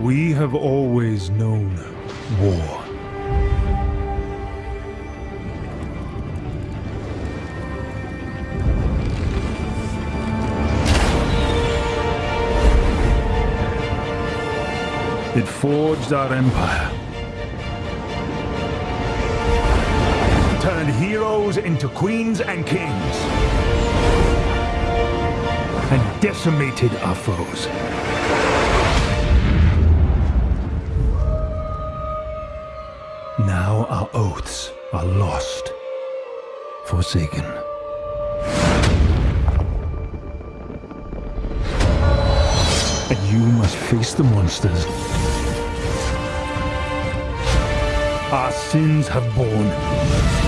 We have always known war. It forged our empire. Turned heroes into queens and kings. And decimated our foes. Our oaths are lost. Forsaken. And you must face the monsters our sins have borne.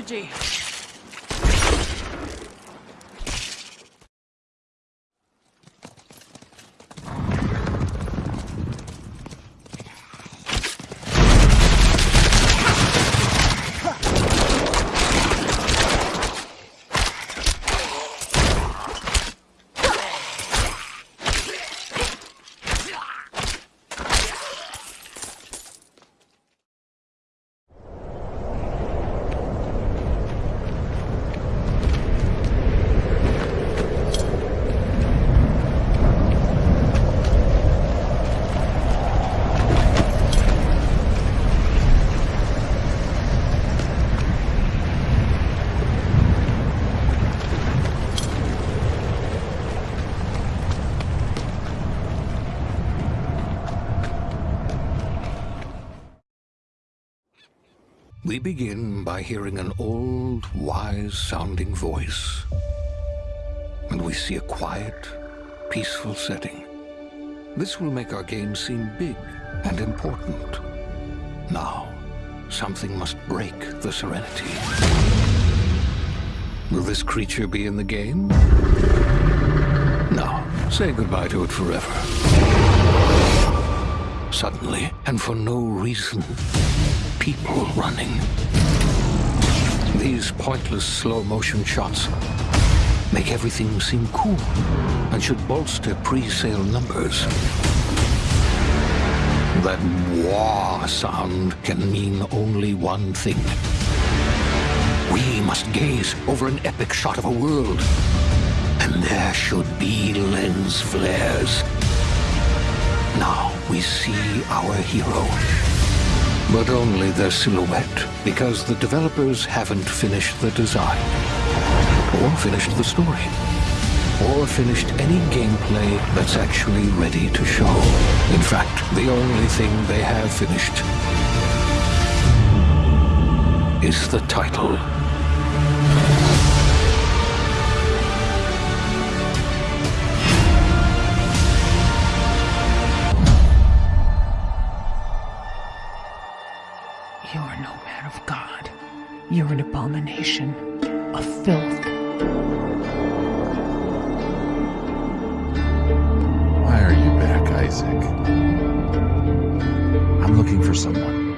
Energy. We begin by hearing an old, wise-sounding voice. And we see a quiet, peaceful setting. This will make our game seem big and important. Now, something must break the serenity. Will this creature be in the game? No. Say goodbye to it forever. Suddenly, and for no reason, people running. These pointless slow-motion shots make everything seem cool and should bolster pre-sale numbers. That war sound can mean only one thing. We must gaze over an epic shot of a world, and there should be lens flares. Now we see our hero, but only their silhouette, because the developers haven't finished the design, or finished the story or finished any gameplay that's actually ready to show. In fact, the only thing they have finished is the title. You're an abomination, a filth. Why are you back, Isaac? I'm looking for someone.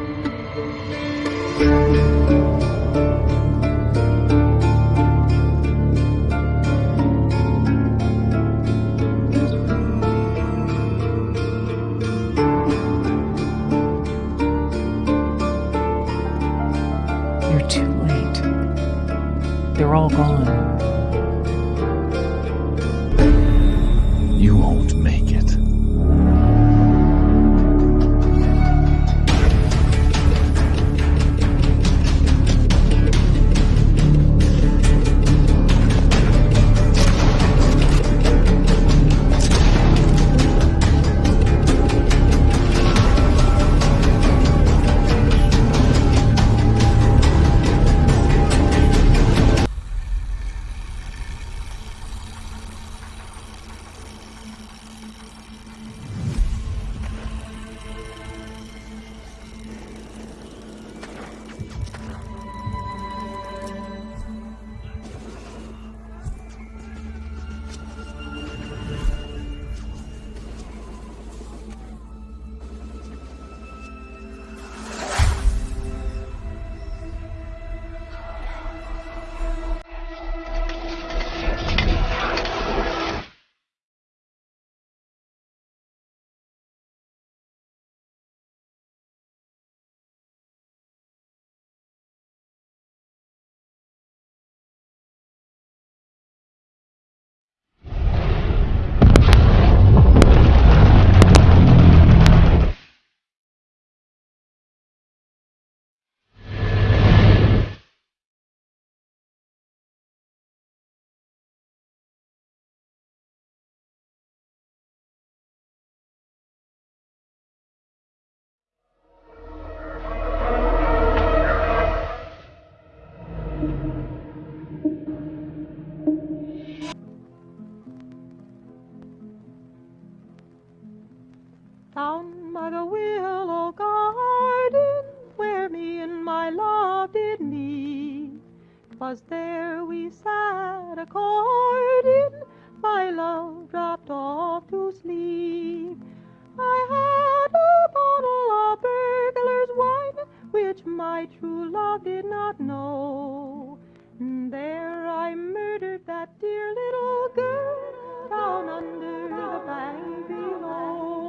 My true love did not know. There I murdered that dear little girl down under the bank below.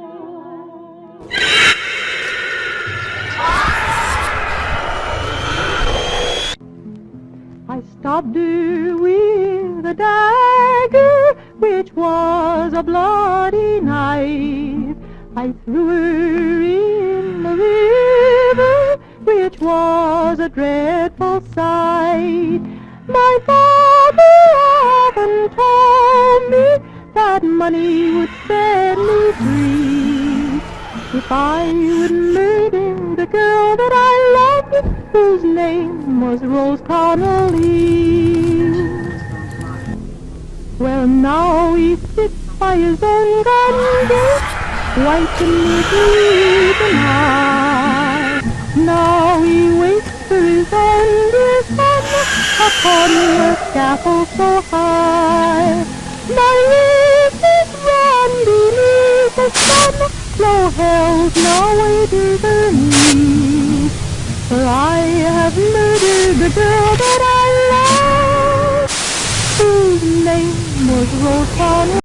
I stabbed her with a dagger, which was a bloody knife. I threw her was a dreadful sight. My father often told me that money would set me free. If I would murder the girl that I loved, whose name was Rose Connolly. Well, now he sits by his own garden gate, wiping his knees and. Now he waits for his own dear son upon the scaffold so high. My riches run beneath the sun, no hell's no way to the me. For I have murdered the girl that I love, whose name was Connolly.